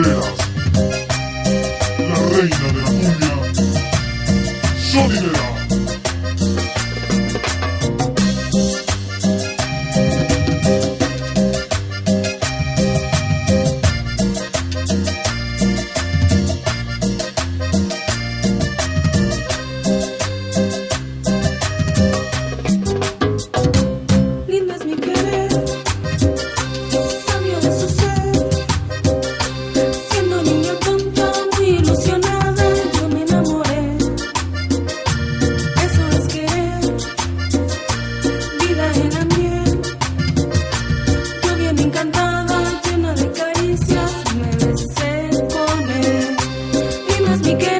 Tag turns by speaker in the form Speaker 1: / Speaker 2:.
Speaker 1: La reina de la cumbia, Solidera.
Speaker 2: mi querido.